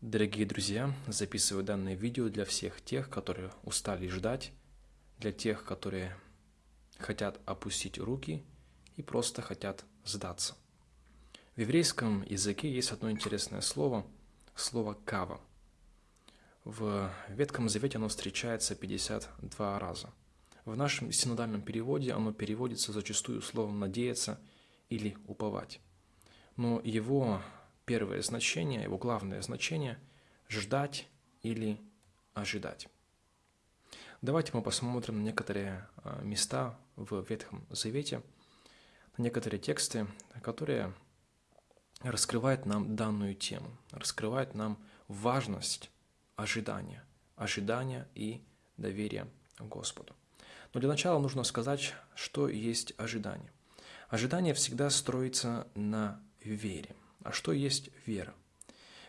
Дорогие друзья, записываю данное видео для всех тех, которые устали ждать, для тех, которые хотят опустить руки и просто хотят сдаться. В еврейском языке есть одно интересное слово, слово «кава». В Ветхом Завете оно встречается 52 раза. В нашем синодальном переводе оно переводится зачастую словом «надеяться» или «уповать». Но его первое значение, его главное значение – ждать или ожидать. Давайте мы посмотрим на некоторые а, места в Ветхом Завете, на некоторые тексты, которые раскрывают нам данную тему, раскрывают нам важность ожидания, ожидания и доверия Господу. Но для начала нужно сказать, что есть ожидание. Ожидание всегда строится на вере – а что есть вера?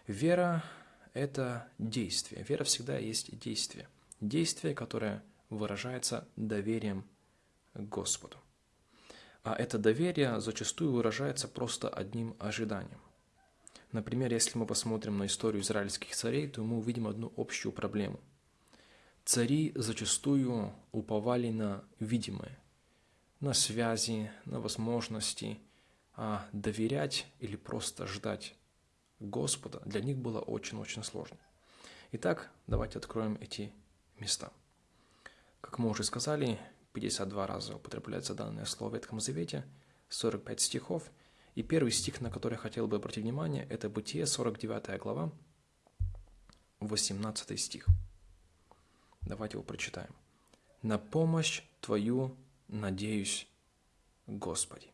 Вера – это действие. Вера всегда есть действие. Действие, которое выражается доверием Господу. А это доверие зачастую выражается просто одним ожиданием. Например, если мы посмотрим на историю израильских царей, то мы увидим одну общую проблему. Цари зачастую уповали на видимое, на связи, на возможности – доверять или просто ждать Господа для них было очень-очень сложно. Итак, давайте откроем эти места. Как мы уже сказали, 52 раза употребляется данное слово в Ветхом Завете, 45 стихов. И первый стих, на который я хотел бы обратить внимание, это Бытие, 49 глава, 18 стих. Давайте его прочитаем. «На помощь Твою надеюсь, Господи».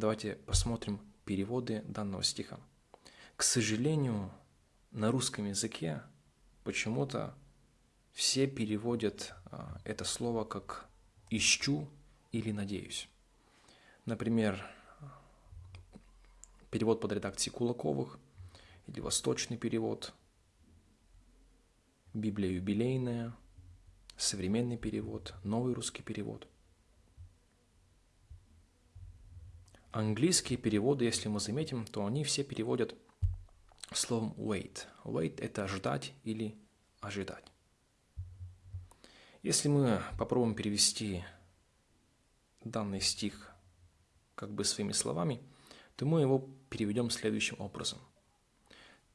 Давайте посмотрим переводы данного стиха. К сожалению, на русском языке почему-то все переводят а, это слово как «ищу» или «надеюсь». Например, перевод под редакцией Кулаковых или восточный перевод, Библия юбилейная, современный перевод, новый русский перевод – Английские переводы, если мы заметим, то они все переводят словом wait. Wait – это ждать или ожидать. Если мы попробуем перевести данный стих как бы своими словами, то мы его переведем следующим образом.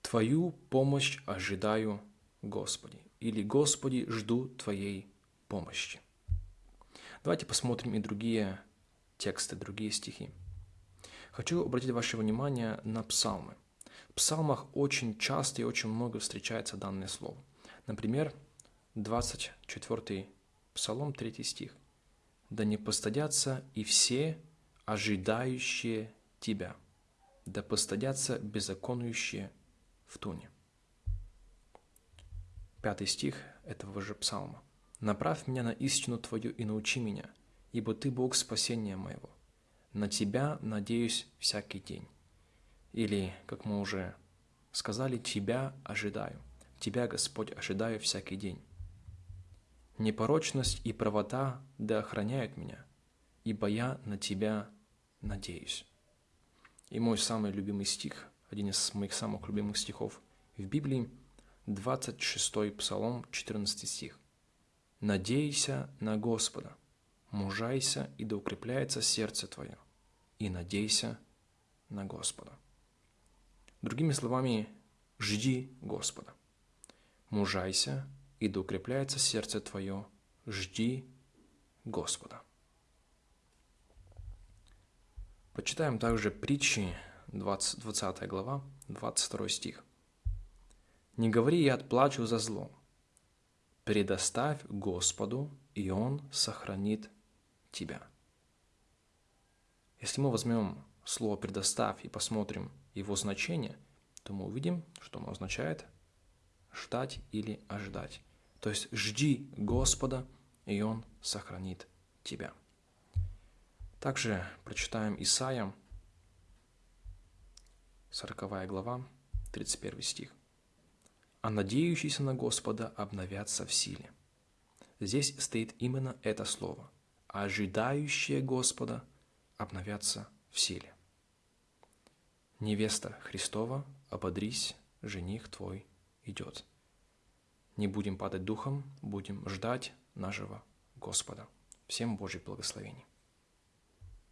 «Твою помощь ожидаю, Господи» или «Господи, жду Твоей помощи». Давайте посмотрим и другие тексты, другие стихи. Хочу обратить ваше внимание на псалмы. В псалмах очень часто и очень много встречается данное слово. Например, 24 псалом, 3 стих. «Да не постадятся и все, ожидающие Тебя, да постадятся беззаконующие в туне». Пятый стих этого же псалма. «Направь меня на истину Твою и научи меня, ибо Ты Бог спасения моего на Тебя надеюсь всякий день. Или, как мы уже сказали, Тебя ожидаю. Тебя, Господь, ожидаю всякий день. Непорочность и правота да охраняют меня, ибо я на Тебя надеюсь. И мой самый любимый стих, один из моих самых любимых стихов в Библии, 26 Псалом, 14 стих. «Надейся на Господа, мужайся, и да укрепляется сердце твое и надейся на Господа. Другими словами, жди Господа. Мужайся, и да укрепляется сердце твое, жди Господа. Почитаем также притчи, 20, 20 глава, 22 стих. «Не говори, я отплачу за зло. Предоставь Господу, и Он сохранит тебя». Если мы возьмем слово «предоставь» и посмотрим его значение, то мы увидим, что оно означает ждать или ожидать. То есть жди Господа, и Он сохранит тебя. Также прочитаем Исаия, 40 глава, 31 стих. «А надеющиеся на Господа обновятся в силе». Здесь стоит именно это слово. «Ожидающие Господа – обновятся в силе. Невеста Христова, ободрись, жених твой идет. Не будем падать духом, будем ждать нашего Господа. Всем Божьих благословений.